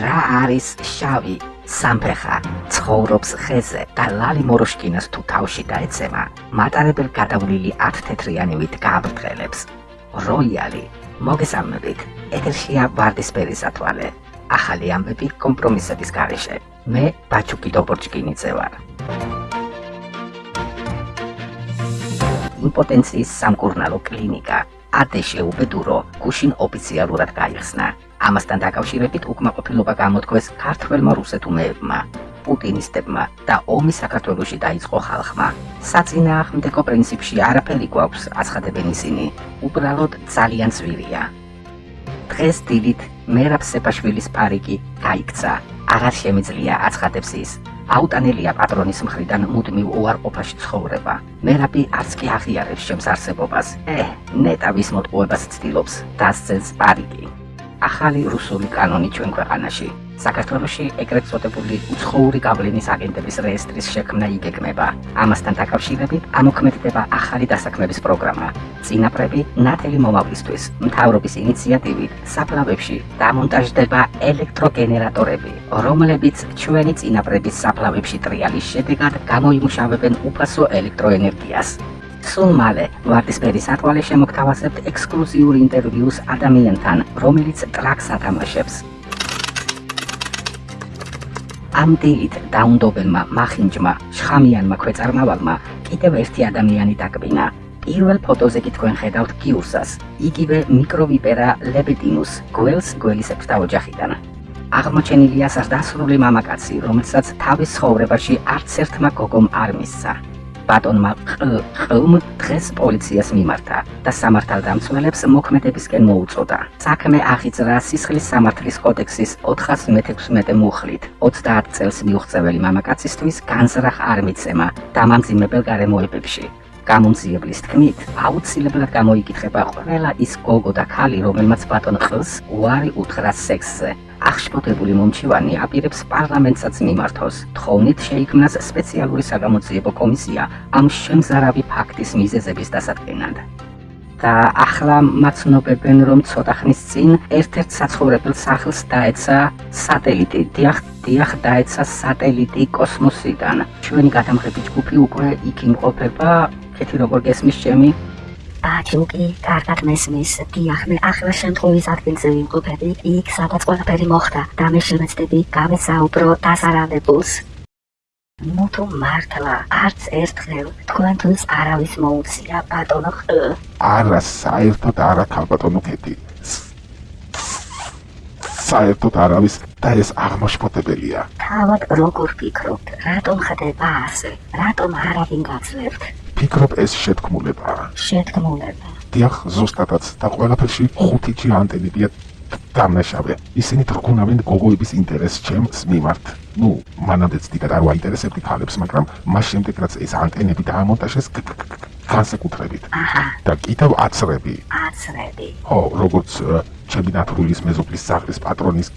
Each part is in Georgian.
რა არის შავი სამფეხა ცხოვრობს ხეზე და ლალი მოროშკინას თუ თავში დაეცემა. მატარებელ გადავლილი 10 თეთრიანივით გააბრტყელებს როიალი მოგესალმებით. ეთერშია ვარდისფერი სათვალე. ახალი ამბები კომპრომისების გარეშე. მე ბაჩუკი დობორჭკინიძე ვარ იმპოტენციის სამკურნალო კლინიკა. ადეშე უბედურო გუშინ ოფიციალურად გაიხსნა ამასთან დაკავშირებით უკმაყოფილება გამოთქვეს ქართველმა რუსეთუმეებმა, პუტინისტებმა და ომი საქართველოსში დაიწყო ხალხმა. საწინააღმდეგო პრინციპში არაფერი გვაქვს, აცხადებენ ისინი. უბრალოდ ძალიან ძვირია. დღეს დილით მერაბ სეპაშვილის პარიკი გაიქცა. აღარ შემიძლია აცხადებს ის. აუტანელია პატრონის მხრიდან მუდმივ უარყოფაში ცხოვრება. მერაბი არც კი აღიარებს შემს არსებობას. ე, ნეტავის მოტყუებას ცდილობს, დასცეს პარიკი. ახალი რუსული კანონი ჩვენ ქვეყანაში. საქართველოში ეგრეთ წოდებული უცხოური გავლენის აგენტების რეესტრის შექმნა იგეგმება. ამასთან დაკავშირებით ამოქმედდება ახალი დასაქმების პროგრამა. წინაპრები ნათელი მომავლისთვის მთავრობის ინიციატივით საფლავებში დამონტაჟდება ელექტროგენერატორები, რომლებიც ჩვენი წინაპრების საფლავებში ტრიალის შედეგად გამოიმუშავებენ უფასო ელექტროენერგიას. სულ მალე ვარდისფერის ატვალე შემოგთავაზებთ ექსკლუზიურ ინტერვიუს ადამიანთან, რომელიც ტრაქს ათამაშებს. ამ დილით დაუნდობელმა მახინჯმა, შხამიანმა ქვეწარმავალმა კიდევ ერთი ადამიანი დაკბინა. პირველ ფოტოზე კი თქვენ ხედავთ კიუსას, იგივე მიკროვიპერა ლებედინუს, გველს გველისებს და ოჯახიდან. აღმოჩენილია სასდასრული მამაკაცი, რომელსაც თავის ცხოვრებაში არც ერთმა გოგომ არ მისცა. ბატონმა ყმ დღეს პოლიციას მიმართა და სამართალდამცველებს მოქმედებისკენ მოუწოდა. საქმე აღიძრა სისხლის სამართლის კოდექსის 416 მუხლით. 30 წელს მიუღწეველი მამაკაცისთვის განზრახ არ მიცემა დამამძიმებელ გარემოებებში. გამომძიებლის თქმით, აუცილებლად გამოიკითხება ყველა ის გოგო და ქალი, რომელმაც ბატონ ყს უარი უთხრა სექსზე. აღშფოთებული მომჩივანი აპირებს პარლამენტსაც მიმართოს. თხოვნით შეიქმნას სპეციალური საგამოძიებო კომისია ამ შემზარავი ფაქტის მიზეზების დასადგენად. და ახლა მაცნობებენ რომ ცოტა ხნის წინ ერთ-ერთ საცხოვრებელ სახლს დაეცა სატელიტი. დიახ, დიახ, დაეცა სატელიტი კოსმოსიდან. ჩვენი გადამღები ჯგუფი უკვე იქ იმყოფება. კეთი როგორ გესმის ჩემი? ბაჩუკი, კარგად მესმის. დიახ, მე ახლა შემთხვევის ადგილზე ვიმყოფები, იქ სადაც ყველაფერი მოხდა და მე შემეცდები გავესაუბრო დასარავებულს. მუთო მართლა არც ერთხელ თქვენთვის არავის მოუწია ბატონო არა, საერთოდ არა ქალბატონო კეთი. საერთოდ არავის და ეს აღმოშფოთებელია. თავად როგორ ფიქრობთ, რატომ ხდება ასე? რატომ არავინ გაცლებთ? ფიქრობ ეს შეთქმულებაა. შეთქმულება. დიახ, ზუსტადაც და ყველაფერში ხუთი ანტენებია დამნაშავე. ისინი თქონავენ გოგოების ინტერესს ჩემს მიმართ. ნუ, მანამდეც დიდად არ ვაინტერესებდი ქალებს, მაგრამ მას შემდეგ რაც ეს ანტენები დაამონტაჟეს განსაკუთრებით. და კიდევ აცრები. აცრები. ო, როგორც ჩემი ნათურილის მეზობლის სახლის პატრონის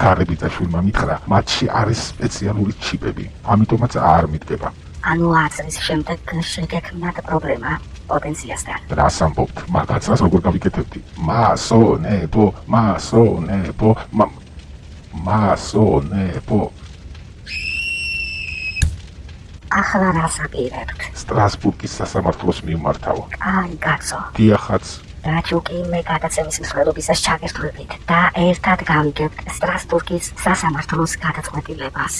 კარები და შვილმა მითხრა, მათში არის სპეციალური ჩიპები, ამიტომაც არ მიდგება. ანუ აცრის შემდეგ შეგექმნათ პრობლემა პოტენციასთან. რას ამბობთ? მაგაცას როგორ გავიკეთებდი? მასონებო, მასონებო, მასონებო. ახლა რას აპირებთ? სტრასბურგის სასამართლოს მიმართავ. აი, კაცო. დიახაც. რაჩუკი მე გადაცემის მსხვერპლობისას ჩაგერთვებით და ერთად გავიგებთ სტრასბურგის სასამართლოს გადაწყვეტილებას.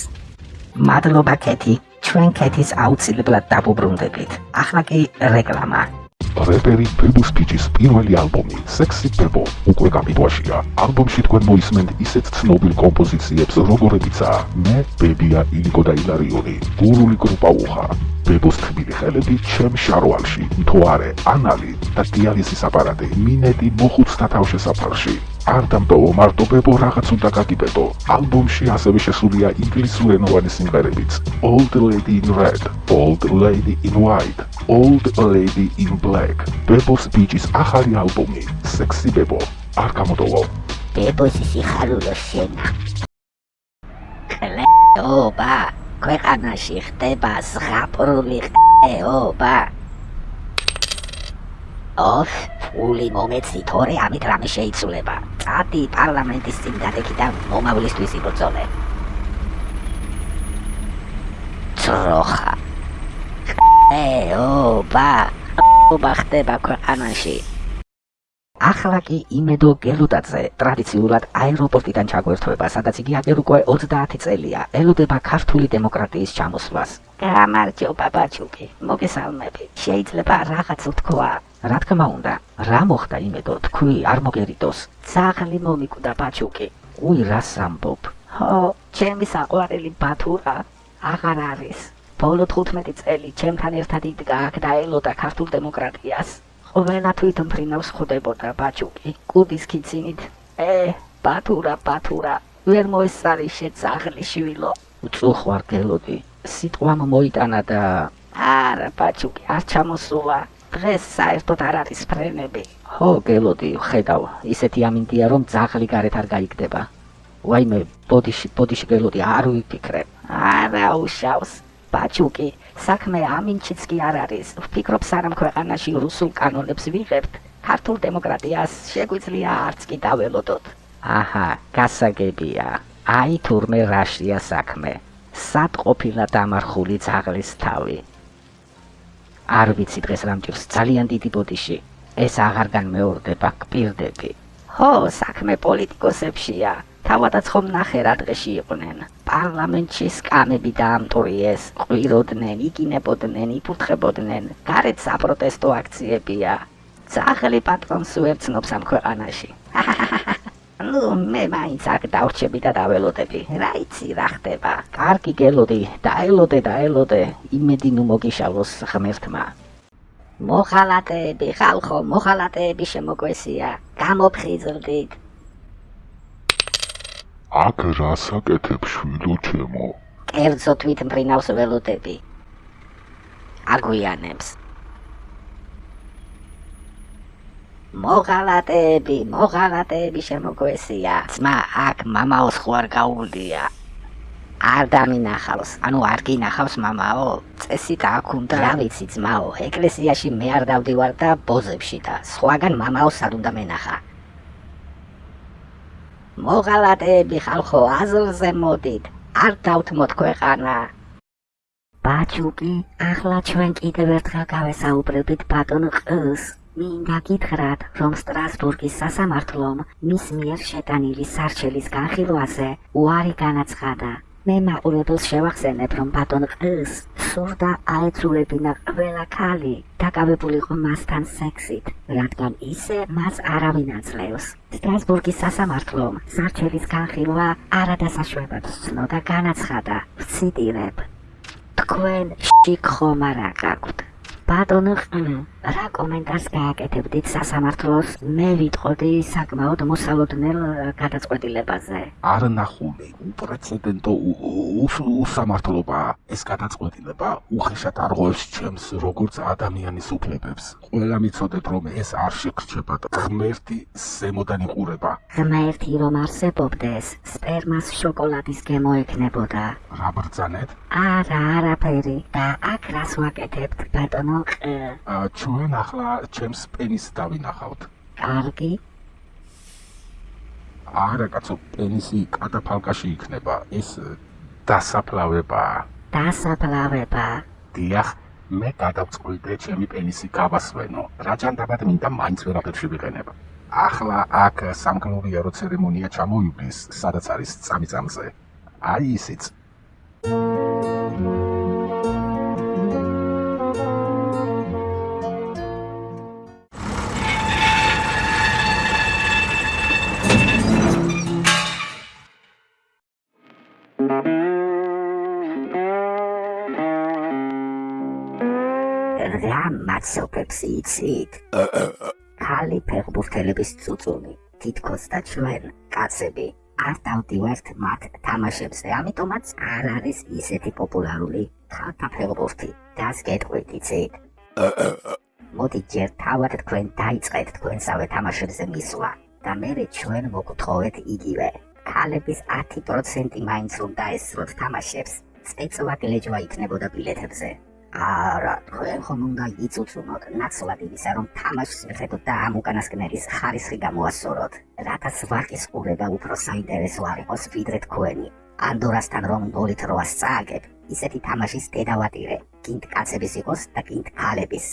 მადლობა კეთი. ჩვენ კეთის აუცილებლად დაბუბრუნდებით. ახლა კი რეკლამა. რეპერი ბებუს პიჩის პირველი ალბომი სექსი ბებო უკვე გამიტვაშია. ალბომში თქვენ მოისმენთ ისეთ ცნობილ კომპოზიციებს, როგორებიცაა მე ბებია ილიკო და ილარიონი, გურული გრუპა უხა, ბებოს თბილი ხელები ჩემ შარვალში, მთვარე, ანალი და დიალიზის აპარატი მინეტი მოხუცთა თავშესაფარში. არ დამტოვო მარტო ბებო რაღაც უნდა გაგიბედო. ალბომში ასევე შესულია ინგლისურენოვანი სიმღერებიც. Old Lady in Red, Old Lady in White, Old Lady in Black. ბებოს ბიჭის ახალი ალბომი, Sexy Bebo. არ გამოდოვო. ბებოს სიხარულო შენა. კლეობა, ქვეყანაში ხდება ზღაპრული ყეობა. ოფ, ფული მომეცი თორე ამით რამე შეიცვლება. წადი პარლამენტის წინ გადაკი და მომავლისთვის იბრძოლე. ძროხა. ეო, ბა, ობა ხდება ქვეყანაში. ახლა კი იმედო გელუდაძე ტრადიციულად აეროპორტიდან ჩაგვერთვება, სადაც იგი აგერ უკვე 30 წელია ელოდება ქართული დემოკრატიის ჩამოსვლას. გამარჯობა ბაჩუკი, მოგესალმები. შეიძლება რაღაც ვთქვა? რა თქმა უნდა, რა მოხდა იმედო, თქვი არ მოგერიდოს. ძაღლი მომიკვდა ბაჩუკი. უი რა სამბობ? ჰო, ჩემი საყვარელი ბათურა აღარ არის. ბოლო 15 წელი ჩემთან ერთად იდგა აქ და ელოდა ქართულ დემოკრატიას. ყოველა თვითონ ფრინავს ხვდებოდა ბაჩუკი კუდის კიცინით ე ბათურა ბათურა ვერ მოესწარი შეძაღლი შვილო. უწუხვარ გელოდი. სიტყვამ მოიტანა და არა ბაჩუკი არ ჩამოსულა. დღეს საერთოდ არ არის ფრენები. ხო გელოდი ხედავ ისეთი ამინდია რომ ძაღლი გარეთ არ გაიგდება. ვაიმე ბოდიში ბოდიში გელოდი არ ვიფიქრე. არა უშავს ბაჩუკი საქმე ამინჩიც კი არ არის. ვფიქრობ სანამ ქვეყანაში რუსულ კანონებს ვიღებთ ქართულ დემოკრატიას შეგვიძლია არც კი დაველოდოთ. აჰა გასაგებია. აი თურმე რაშია საქმე. სად ყოფილა დამარხული ძაღლის თავი? არ ვიცი დღეს რამჭირს ძალიან დიდი ბოდიში. ეს აღარ განმეორდება კპირდები ხო საქმე პოლიტიკოსებშია თავადაც ხომ ნახე რა დღეში იყვნენ. პარლამენტში სკამები დაამტვრიეს ყვიროდნენ იგინებოდნენ იფურთხებოდნენ. გარეთ საპროტესტო აქციებია. ძაღლი პატრონს უერთნობს ამ ქვეყანაში. ну მე მაინც აქ დავრჩები და დაველოდები. რა იცი რა ხდება? კარგი გელოდი. დაელოდე დაელოდე. იმედი ნუ მოგიშალოს ღმერთმა. მოხალატეები ხალხო მოხალატეები შემოგვესია. გამოფხიზლდით აქ რასაკეთებ შვილო ჩემო? კერძო თვით მფრინავს ველოდები. აგვიანებს. მოღალატეები, მოღალატეები შემოგვესია. ძმა აქ მამაოს ხო არ გაუვლია. არ დამინახავს, ანუ არ გინახავს მამაო. წესი დააქუნდა. რა ვიცი ძმაო, ეკლესიაში მე არ დავდივარ და ბოზებში და სხვაგან მამაო სად უნდა მენახა? მოღალატეები ხალხო აზრზე მოდით არ დავთმოთ ქვეყანა. ბაჩუკი ახლა ჩვენ კიდევ ერთხელ გავესაუბრებით ბატონ ყს. მინდა გითხრათ რომ სტრასბურგის სასამართლომ მის მიერ შეტანილი სარჩელის განხილვაზე უარი განაცხადა მე მაყურებელს შევახსენებ, რომ ბატონ ყს სურდა აეცულებინა ყველა ქალი დაკავებულიყო მასთან სექსით, რადგან ისე მას არავინ აძლევს. სტრასბურგის სასამართლომ სარჩელის განხილვა არადასაშვებად ცნო და განაცხადა, ვციტირებ: თქვენ შიქ ხომ არ აყავთ? ბატონო რა კომენტარს გააკეთებდით სასამართლოს მე ვიტყოდი საკმაოდ მოსალოდნელ გადაწყვეტილებაზე? არ ნახული უპრეცედენტო უსამართლობა. ეს გადაწყვეტილება უხეშად არღვევს ჩემს როგორც ადამიანის უფლებებს. ყველა მიცოდეთ რომ ეს არ შეგრჩება ღმერთი ზემოდან იყურება. ღმერთი რომ არსებობდეს სპერმას შოკოლადის გემოეკნებოდა რა ბრძანეთ? არა არაფერი. და აქ რას ვაკეთებთ ბატონო ჩვენ ახლა ჩემს პენის დავინახავთ. კარგი. არა, კაცო, პენისი კატაფალკაში იქნება. ეს დასაფლავება. დასაფლავება. დიახ, მე გადავწყვიტე ჩემი პენისი გავასვენო. რაჯანდაბად მინდა მაინც ვერაფერში ვიყენებ. ახლა აქ სამკლუბიარო ცერემონია ჩამოივლის, სადაც არის წამიწამზე. აი ისიც. Thank you. მაცოფებს იცით? ხალი ფეხბურთელების წუწუნი, თითქოს და ჩვენ, კაცები, არ დავდივართ მათ თამაშებზე, ამიტომაც არ არის ისეთი პოპულარული ხალხთა ფეხბურთი. დასკეტყვით იცით? მოდი ჯერ თავად თქვენ დაიწყეთ თქვენსავე თამაშებზე მისვლა და მე ჩვენ მოგთხოვეთ იგივე. ქალების 10% მაინც უნდა ესროთ თამაშებს. წეწვა გლეჯვა იქნებოდა ბილეთებზე. არა, თქვენ ხომ უნდა იწუწუნოთ ნაცვლად იმისა, რომ თამაშს მიხედოთ და ამ უკანასკნელის ხარისხი გამოასწოროთ, რათა სვარკის ყურება უფრო საინტერესო არ იყოს ვიდრე თქვენი. ანდორასთან რომ ნოლით როას წააგებ, ისეთი თამაშის დედავატირე, კინდ კაცების იყოს და კინდ ქალების.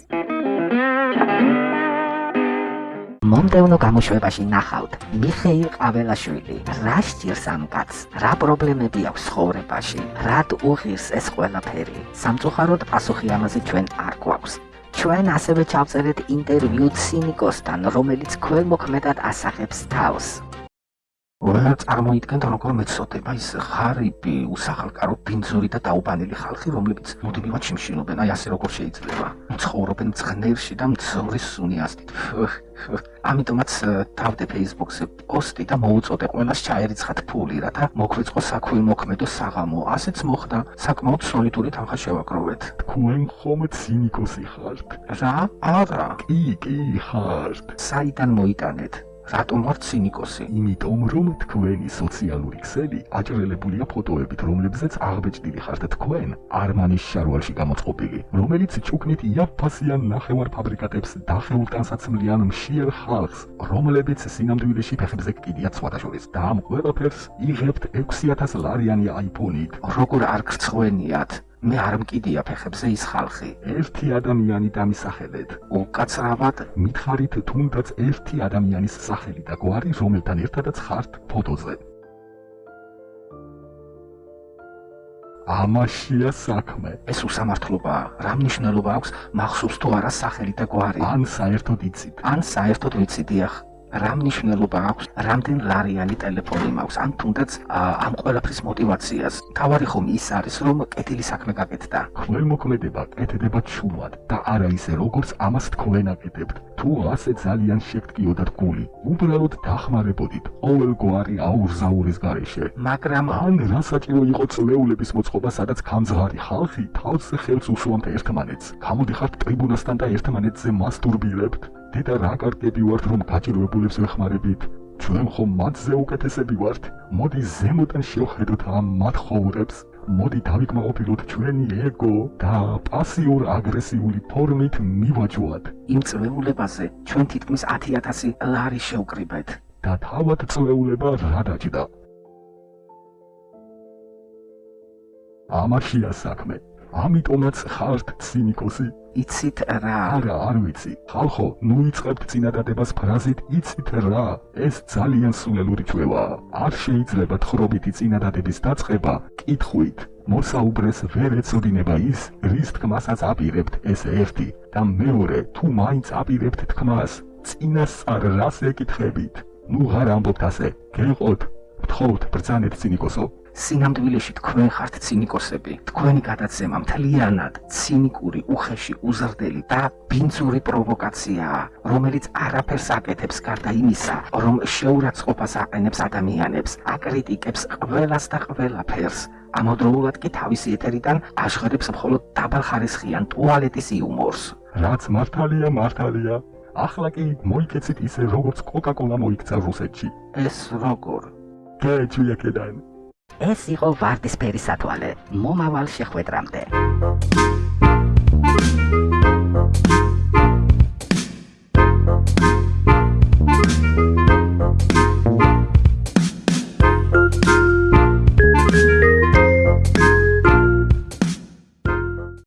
მომდევნო გამოშვებაში ნახავთ მიხეილ ყაველაშვილი. რა სჭირს ამ კაცს რა პრობლემები აქვს ცხოვრებაში? რად უღირს ეს ყველაფერი? სამწუხაროდ პასუხი ამაზე ჩვენ არ გვაქვს. ჩვენ ასევე ჩავწერეთ ინტერვიუ ცინიკოსთან რომელიც ქველმოქმედად ასახებს თავს ყველა წარმოიდგენთ როგორ მეცოდება ის ღარიბი უსახალკარო ბინძური და დაუბანილი ხალხი რომლებიც მუდმივად შიმშილობენ. აი ასე როგორ შეიძლება ცხოვრობენ ცხნერში და მძორის სუნიასტით ამიტომაც თავდე Facebook-ზე პოსტი და მოუწოდე ყველას ჩაერიცხათ ფული რათა მოგვიწყო საქვილმოქმედო საღამო. ასეც მოხდა საკმაოდ სოლიდური თანხა შევაგროვეთ თქვენ ხომ ცინიკოსი ხართ. რა? არა. კი კი ხართ. საიდან მოიტანეთ რატომ ვარ ცინიკოსი? იმიტომ რომ თქვენი სოციალური ქსელი აჭრელებულია ფოტოებით, რომლებზეც აღბეჭდილი ხართ თქვენ არმანის შარვალში გამოწყობილი, რომელიც ჩუქნით იაფფასიან ნახევარ ფაბრიკატებს დახეულ ტანსაცმლიან მშიერ ხალხს, რომლებიც სინამდვილეში ფეხებზე კიდიათ სხვადასხვა და ამ ყველაფერს იღებთ 6000 ლარიანი iPhone-ით. როგორ არ გწვენიათ? მე არ მკიდია ფეხებზე ის ხალხი. ერთი ადამიანი დამისახელეთ. უკაცრავად მითხარით თუნდაც ერთი ადამიანის სახელი და გვარი, რომელთან ერთადაც ხართ ფოტოზე. ამაშია საქმე. ეს უსამართლობაა. რა მნიშვნელობა აქვს მახსოვს თუ არა სახელი და გვარი? ან საერთოდ იცით? ან საერთოდ ვიცით დიახ. რა მნიშვნელობა აქვს, რამდენ ლარიანი ტელეფონი მაქვს, ან თუნდაც ამ ყველაფრის мотиваციას. თავარი ხომ ის არის, რომ კეთილი საქმე გაკეთდა. ხველმოქმედება კეთდება ჩუმად და არა ისე, როგორც ამას თქვენ აკეთებთ. თუ ასე ძალიან შეგტკიოდათ გული, უბრალოდ დახმარებოდით ყოველგვარი აურზაურის გარეშე. მაგრამ ან რა საჭირო იყო წლეულების მოწყობა, სადაც გამძღარი ხალხი თავზე ხელს უშუამთ ერთმანეთს. გამოდიხართ ტრიბუნასთან და ერთმანეთზე მასტურბირებთ. დედა რა კარგები ვართ რომ გაჭირვებულებს ვეხმარებით ჩვენ ხომ მათზე უკეთესები ვართ. მოდი ზემოდან შევხედოთ ამ მათ ხოვრებს მოდი დავიკმაყოფილოთ ჩვენი ეგო და პასიურ აგრესიული ფორმით მივაჯვოთ იმ წვეულებაზე ჩვენ თითქმის 10000 ლარი შევკრიბეთ. და თავად წვეულება რა დაჭდა? ამაშია საქმე ამიტომაც ხართ ცინიკოსი იცით რა? არა, არ ვიცი. ხალხო, ნუ იწყებთ წინადადებას ფრაზით იცით რა? ეს ძალიან სულელური ჩვევაა. არ შეიძლება თხრობითი წინადადების დაწყება კითხვით. მოსაუბრეს ვერ ეწოდინება ის, რის თქმასაც აპირებთ ეს ერთი და მეორე, თუ მაინც აპირებთ თქმას, წინასწარ რას ეკითხებით? ნუ ღარ ამბობთ ასე. გეყოთ, ვთხოვთ, ბრძანეთ ცინიკოსო. სინამდვილეში თქვენ ხართ ცინიკოსები. თქვენი გადაცემა მთლიანად ცინიკური, უხეში, უზრდელი და ბინძური პროვოკაციაა, რომელიც არაფერს აკეთებს გარდა იმისა, რომ შეურაცხყოფას აყენებს ადამიანებს, აკრიტიკებს ყველას და ყველაფერს. ამავდროულად კი თავისი ეთერიდან აშხერებს მხოლოდ დაბალხარისხიან ტუალეტის იუმორს. რაც მართალია, მართალია. ახლა კი მოიქეცით ისე როგორც კოკა-კოლა მოიქცა რუსეთში. ეს როგორ? გეჩვია კედან. ეს იყო ვარდისფერი სათვალე. მომავალ შეხვედრამდე.